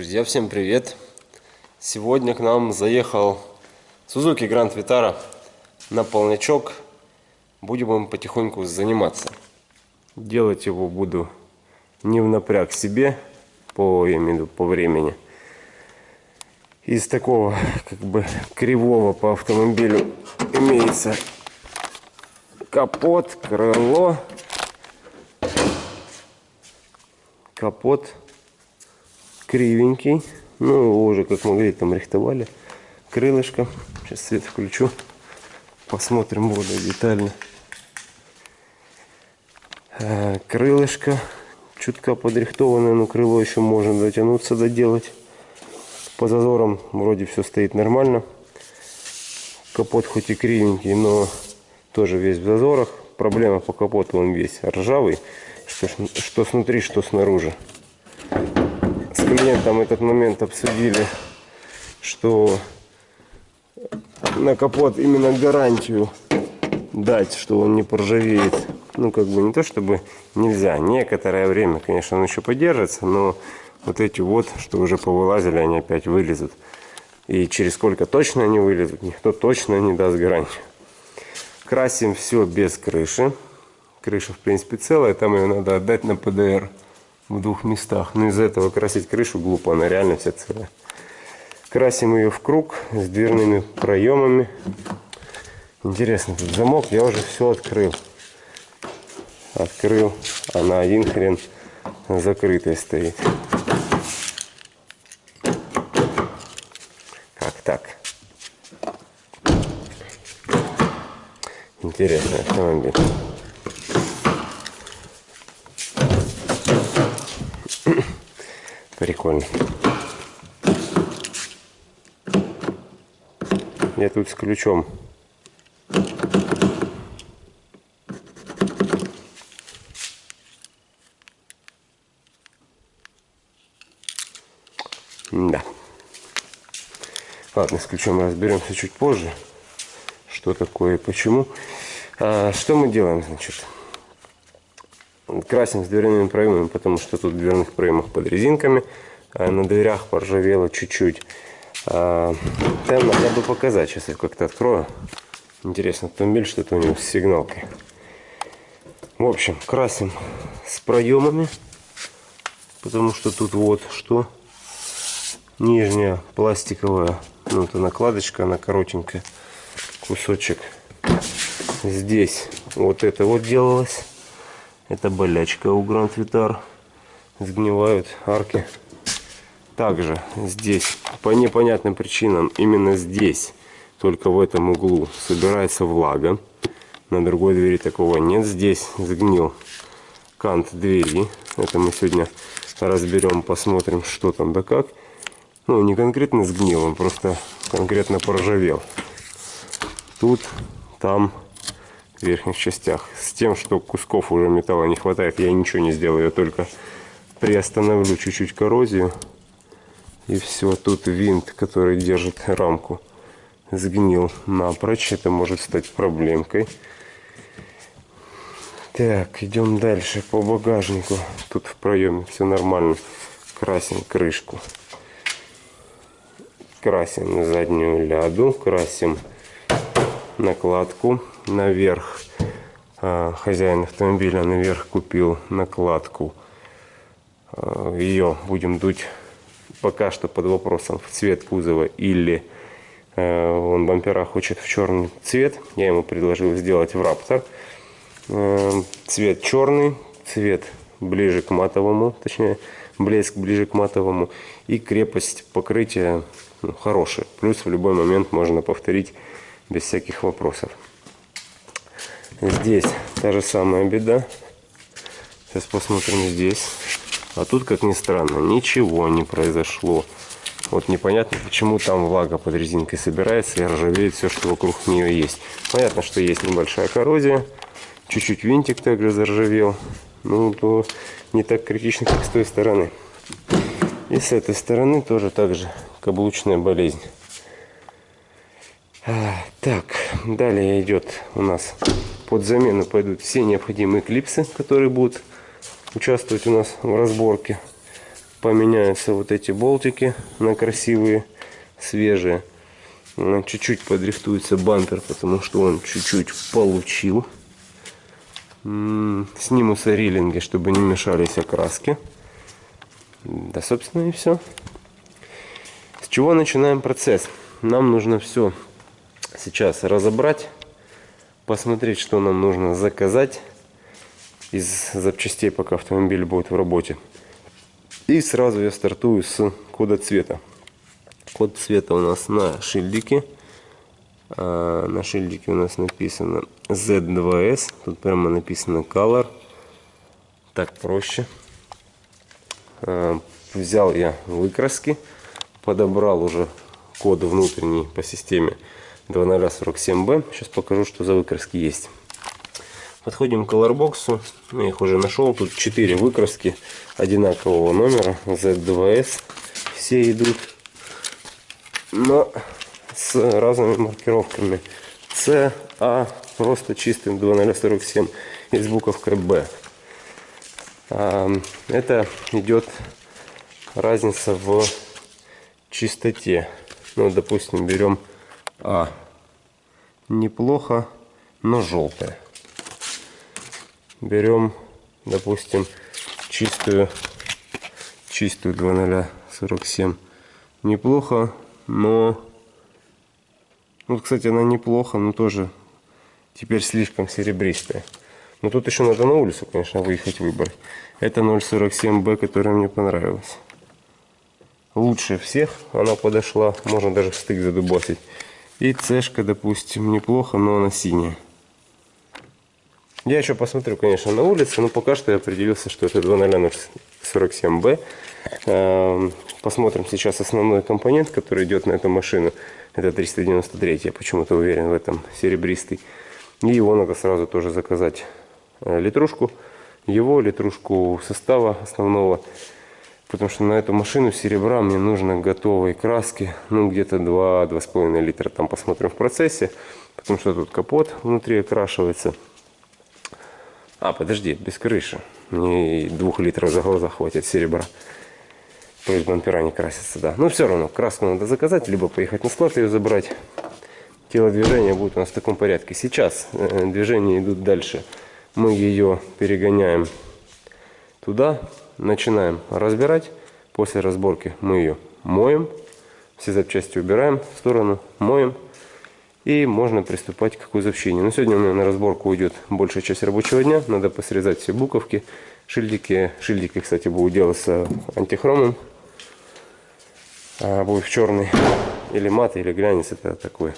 Друзья, всем привет! Сегодня к нам заехал Suzuki Grand Vitara на полнячок. Будем им потихоньку заниматься. Делать его буду не в напряг себе, по, я по времени. Из такого, как бы, кривого по автомобилю имеется капот, крыло, капот кривенький. Ну, его уже, как могли, там рихтовали. Крылышко. Сейчас свет включу. Посмотрим более детально. Э, крылышко. Чутка подрихтованное, но крыло еще можно дотянуться, доделать. По зазорам вроде все стоит нормально. Капот хоть и кривенький, но тоже весь в зазорах. Проблема по капоту, он весь ржавый. Что, что снутри, что снаружи клиентом этот момент обсудили, что на капот именно гарантию дать, что он не поржавеет. Ну, как бы не то, чтобы нельзя. Некоторое время, конечно, он еще подержится, но вот эти вот, что уже повылазили, они опять вылезут. И через сколько точно они вылезут, никто точно не даст гарантию. Красим все без крыши. Крыша, в принципе, целая, там ее надо отдать на ПДР в двух местах. Но из-за этого красить крышу глупо, она реально вся целая. Красим ее в круг с дверными проемами. Интересно, тут замок я уже все открыл. Открыл, а на один хрен закрытый стоит. Как так? Интересный автомобиль. Прикольно. Я тут с ключом. Да. Ладно, с ключом разберемся чуть позже. Что такое и почему. А, что мы делаем, значит? Красим с дверными проемами, потому что тут в дверных проемах под резинками, а на дверях поржавело чуть-чуть. А, там надо бы показать, сейчас я как-то открою. Интересно, автомобиль, что-то у него с сигналкой. В общем, красим с проемами, потому что тут вот что. Нижняя пластиковая, ну это накладочка, она коротенькая, кусочек. Здесь вот это вот делалось. Это болячка у Гранд Витар. Сгнивают арки. Также здесь, по непонятным причинам, именно здесь, только в этом углу, собирается влага. На другой двери такого нет. Здесь сгнил кант двери. Это мы сегодня разберем, посмотрим, что там да как. Ну, не конкретно сгнил, он просто конкретно поржавел. Тут, там верхних частях. С тем, что кусков уже металла не хватает, я ничего не сделаю, я только приостановлю чуть-чуть коррозию. И все, тут винт, который держит рамку, сгнил напрочь. Это может стать проблемкой. Так, идем дальше по багажнику. Тут в проеме все нормально. Красим крышку. Красим заднюю ляду. Красим накладку наверх. А, хозяин автомобиля наверх купил накладку. А, Ее будем дуть пока что под вопросом в цвет кузова или а, он бампера хочет в черный цвет. Я ему предложил сделать в Раптор. Цвет черный, цвет ближе к матовому, точнее блеск ближе к матовому и крепость покрытия ну, хорошая. Плюс в любой момент можно повторить без всяких вопросов. Здесь та же самая беда. Сейчас посмотрим здесь. А тут, как ни странно, ничего не произошло. Вот непонятно, почему там влага под резинкой собирается и ржавеет все, что вокруг нее есть. Понятно, что есть небольшая коррозия. Чуть-чуть винтик также заржавел. Ну, то не так критично, как с той стороны. И с этой стороны тоже так же каблучная болезнь. А, так, далее идет у нас под замену пойдут все необходимые клипсы, которые будут участвовать у нас в разборке. поменяются вот эти болтики на красивые, свежие. Чуть-чуть подрихтуется бампер, потому что он чуть-чуть получил. Снимутся риллинги, чтобы не мешались окраски. Да, собственно, и все. С чего начинаем процесс? Нам нужно все сейчас разобрать, посмотреть, что нам нужно заказать из запчастей, пока автомобиль будет в работе. И сразу я стартую с кода цвета. Код цвета у нас на шильдике. А, на шильдике у нас написано Z2S. Тут прямо написано Color. Так проще. А, Взял я выкраски. Подобрал уже код внутренний по системе 2047B. Сейчас покажу, что за выкраски есть. Подходим к колорбоксу. Я их уже нашел. Тут 4 выкраски одинакового номера. Z2S. Все идут. Но с разными маркировками. C, A просто чистым 2047 и с буковкой B. А, Это идет разница в чистоте. Ну, допустим, берем А. Неплохо, но желтое. Берем, допустим, чистую, чистую 2047. Неплохо, но... Ну, вот, кстати, она неплохо, но тоже теперь слишком серебристая. Но тут еще надо на улицу, конечно, выехать выбрать. Это 047B, которая мне понравилась. Лучше всех она подошла. Можно даже стык задубасить. И цешка, допустим, неплохо, но она синяя. Я еще посмотрю, конечно, на улице, но пока что я определился, что это 2047B. Эм, Посмотрим сейчас основной компонент, который идет на эту машину. Это 393, я почему-то уверен в этом, серебристый. И его надо сразу тоже заказать э, литрушку. Его, литрушку состава основного. Потому что на эту машину серебра мне нужно готовой краски. Ну, где-то 2-2,5 литра. Там посмотрим в процессе. Потому что тут капот внутри окрашивается. А, подожди, без крыши. Мне и двух литров за глаза хватит серебра. То есть бампера не красятся, да. Но все равно краску надо заказать, либо поехать на склад ее забрать. Телодвижение будет у нас в таком порядке. Сейчас э, движения идут дальше. Мы ее перегоняем туда, начинаем разбирать. После разборки мы ее моем. Все запчасти убираем в сторону, моем. И можно приступать к кузовщине. Но сегодня у меня на разборку уйдет большая часть рабочего дня. Надо посрезать все буковки, шильдики. Шильдики, кстати, будут делаться антихромом. А будет черный или мат, или глянец. Это такой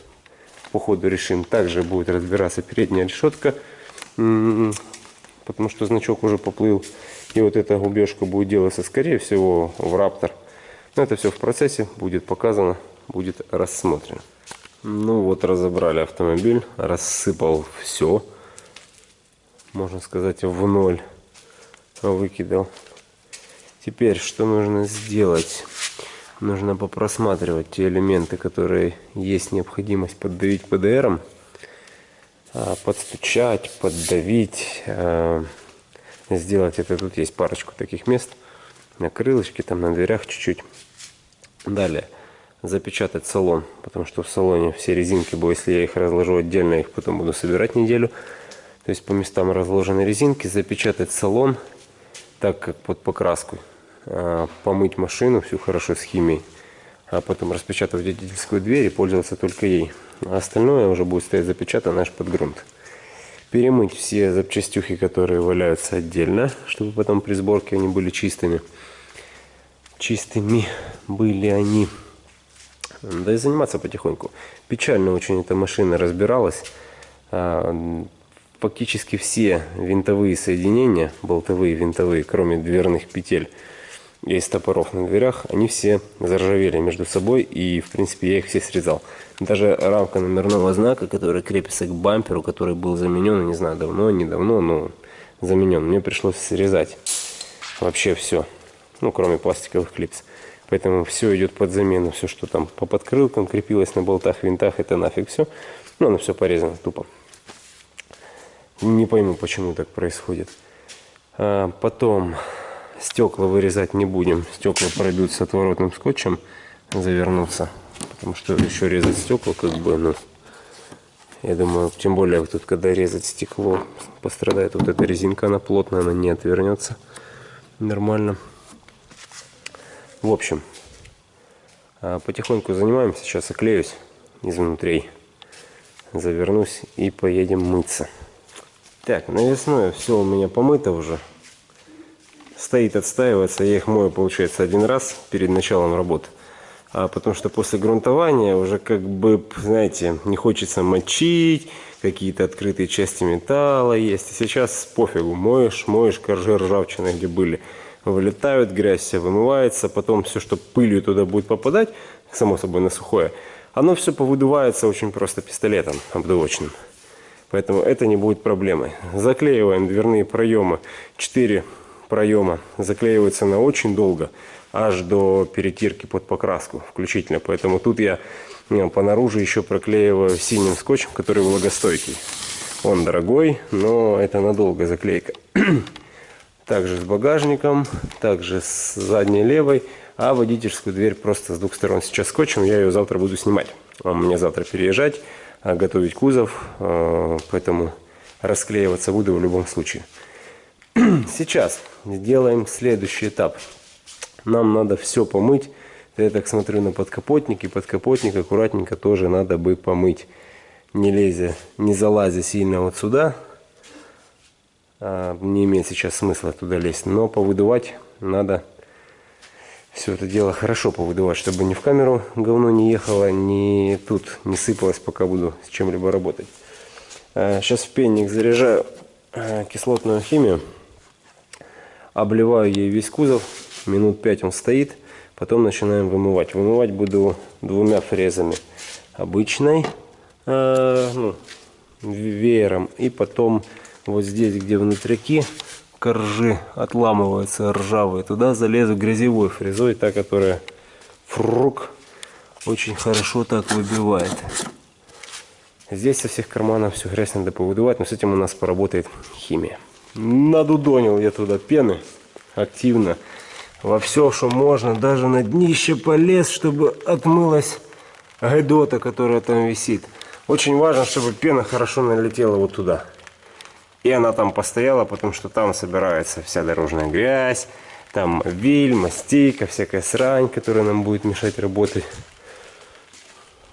по ходу решим. Также будет разбираться передняя решетка. м, Потому что значок уже поплыл. И вот эта губежка будет делаться, скорее всего, в Раптор. Но это все в процессе. Будет показано, будет рассмотрено. Ну вот разобрали автомобиль, рассыпал все, можно сказать в ноль выкидал. Теперь что нужно сделать? Нужно попросматривать те элементы, которые есть необходимость поддавить ПДРом, а, подстучать, поддавить, а, сделать это. Тут есть парочку таких мест на крылышке, там на дверях чуть-чуть. Далее запечатать салон, потому что в салоне все резинки, бо если я их разложу отдельно, их потом буду собирать неделю. То есть по местам разложены резинки, запечатать салон, так как под покраску, а, помыть машину всю хорошо с химией, а потом распечатать водительскую дверь и пользоваться только ей. А остальное уже будет стоять запечатано аж под грунт. Перемыть все запчастюхи, которые валяются отдельно, чтобы потом при сборке они были чистыми. Чистыми были они. Да и заниматься потихоньку. Печально очень эта машина разбиралась. А, Фактически все винтовые соединения, болтовые, винтовые, кроме дверных петель и стопоров на дверях, они все заржавели между собой и в принципе я их все срезал. Даже рамка номерного знака, которая крепится к бамперу, который был заменен, не знаю, давно, недавно, но заменен, мне пришлось срезать вообще все, ну кроме пластиковых клипс. Поэтому все идет под замену. Все, что там по подкрылкам крепилось на болтах, винтах, это нафиг все. Ну, оно все порезано тупо. Не пойму, почему так происходит. А, потом Стекла вырезать не будем. Стекла пройдут с отворотным скотчем, завернуться. Потому что еще резать стекла, как бы, ну, я думаю, тем более вот тут, когда резать стекло, пострадает вот эта резинка, она плотная, она не отвернется нормально. В общем, а, потихоньку занимаемся. Сейчас оклеюсь изнутри, завернусь и поедем мыться. Так, навесное все у меня помыто уже. Стоит отстаиваться. Я их мою, получается, один раз перед началом работы а потому что после грунтования уже как бы, знаете, не хочется мочить, какие-то открытые части металла есть. И сейчас пофигу, моешь, моешь коржи ржавчины, где были, вылетают, грязь вся вымывается, потом все, что пылью туда будет попадать, само собой на сухое, оно все повыдувается очень просто пистолетом обдувочным. Поэтому это не будет проблемой. Заклеиваем дверные проемы, 4 проема заклеиваются на очень долго аж до перетирки под покраску включительно. Поэтому тут я по наружу еще проклеиваю синим скотчем, который влагостойкий. Он дорогой, но это надолго заклейка. Также с багажником, также с задней левой, а водительскую дверь просто с двух сторон сейчас скотчем. Я ее завтра буду снимать. Мне завтра переезжать, а готовить кузов, а, поэтому расклеиваться буду в любом случае. Сейчас сделаем следующий этап нам надо все помыть. Я так смотрю на подкапотник, и подкапотник аккуратненько тоже надо бы помыть. Не лезя, не залазя сильно вот сюда. А, не имеет сейчас смысла туда лезть. Но повыдувать надо все это дело хорошо повыдувать, чтобы ни в камеру говно не ехало, ни тут не сыпалось, пока буду с чем-либо работать. Сейчас а, в пенник заряжаю а, кислотную химию. Обливаю ей весь кузов минут 5 он стоит, потом начинаем вымывать. Вымывать буду двумя фрезами. Обычной, э, ну, веером, и потом вот здесь, где внутряки коржи отламываются ржавые, туда залезу грязевой фрезой, та, которая фрук очень хорошо так выбивает. Здесь со всех карманов всю грязь надо повыдувать, но с этим у нас поработает химия. Надудонил я туда пены активно во все, что можно, даже на днище полез, чтобы отмылась гайдота, которая там висит. Очень важно, чтобы пена хорошо налетела вот туда. И она там постояла, потому что там собирается вся дорожная грязь, там виль, мастейка, всякая срань, которая нам будет мешать работать.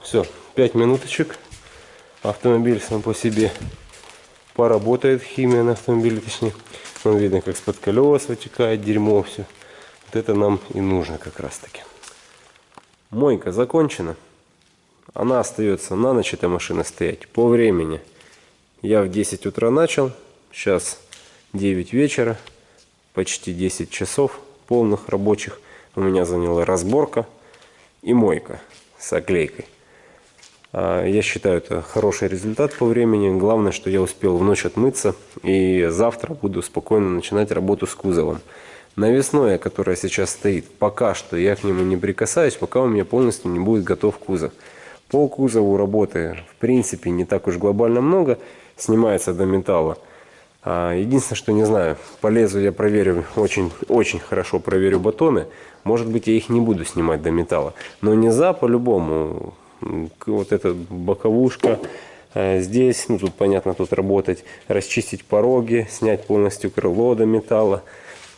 Все, 5 минуточек. Автомобиль сам по себе поработает, химия на автомобиле точнее. Вон видно, как с-под колес вытекает дерьмо все. Вот это нам и нужно как раз таки. Мойка закончена. Она остается на ночь, эта машина стоять. По времени я в 10 утра начал. Сейчас 9 вечера. Почти 10 часов полных рабочих. У меня заняла разборка и мойка с оклейкой. А, я считаю, это хороший результат по времени. Главное, что я успел в ночь отмыться. И завтра буду спокойно начинать работу с кузовом. Навесное, которое сейчас стоит, пока что я к нему не прикасаюсь, пока у меня полностью не будет готов кузов. По кузову работы, в принципе, не так уж глобально много. Снимается до металла. А, единственное, что не знаю, полезу я проверю, очень, очень хорошо проверю батоны. Может быть, я их не буду снимать до металла. Но не за по-любому. Вот эта боковушка, а, здесь, ну тут понятно, тут работать, расчистить пороги, снять полностью крыло до металла.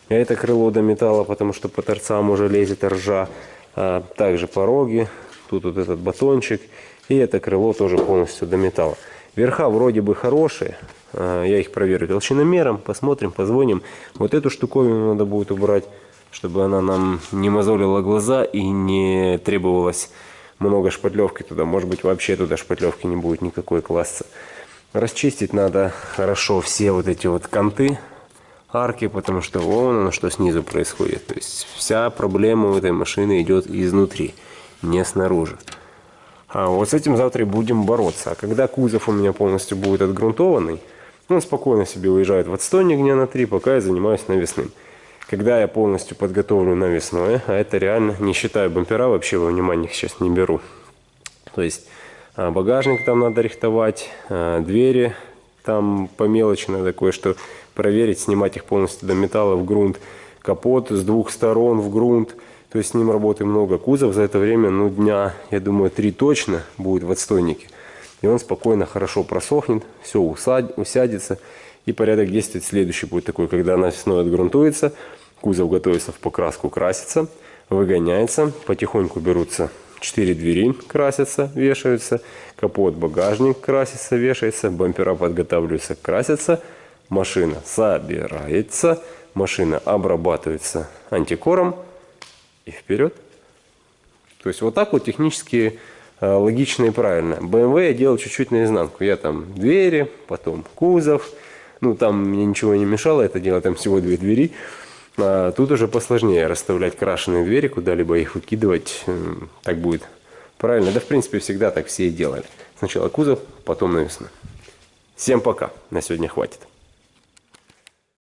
Это крыло до металла, потому что по торцам уже лезет ржа. А также пороги, тут вот этот батончик. И это крыло тоже полностью до металла. Верха вроде бы хорошие. А, я их проверю толщиномером. Посмотрим, позвоним. Вот эту штуковину надо будет убрать, чтобы она нам не мозолила глаза и не требовалось много шпатлевки туда. Может быть вообще туда шпатлевки не будет никакой класса. Расчистить надо хорошо все вот эти вот канты арки, потому что вон оно, что снизу происходит. То есть вся проблема у этой машины идет изнутри, не снаружи. А вот с этим завтра будем бороться. А когда кузов у меня полностью будет отгрунтованный, он спокойно себе уезжает в отстойник дня на три, пока я занимаюсь навесным. Когда я полностью подготовлю навесное, а это реально, не считаю бампера, вообще во внимание сейчас не беру. То есть а, багажник там надо рихтовать, а, двери там по мелочи надо кое-что проверить, снимать их полностью до металла в грунт. капот с двух сторон в грунт, то есть с ним работы много. Кузов за это время, ну, дня, я думаю, три точно будет в отстойнике. И он спокойно, хорошо просохнет, все усад, усядется. И порядок действий следующий будет такой, когда она весной отгрунтуется, кузов готовится в покраску, красится, выгоняется, потихоньку берутся 4 двери красятся, вешаются, капот, багажник красится, вешается, бампера подготавливаются, красятся, машина собирается, машина обрабатывается антикором и вперед. То есть вот так вот технически э, логично и правильно. BMW я делал чуть-чуть наизнанку. Я там двери, потом кузов. Ну там мне ничего не мешало это делать, там всего две двери. А тут уже посложнее расставлять крашеные двери, куда-либо их выкидывать. Так будет правильно. Да, в принципе, всегда так все и делали. Сначала кузов, потом навесно. Всем пока. На сегодня хватит.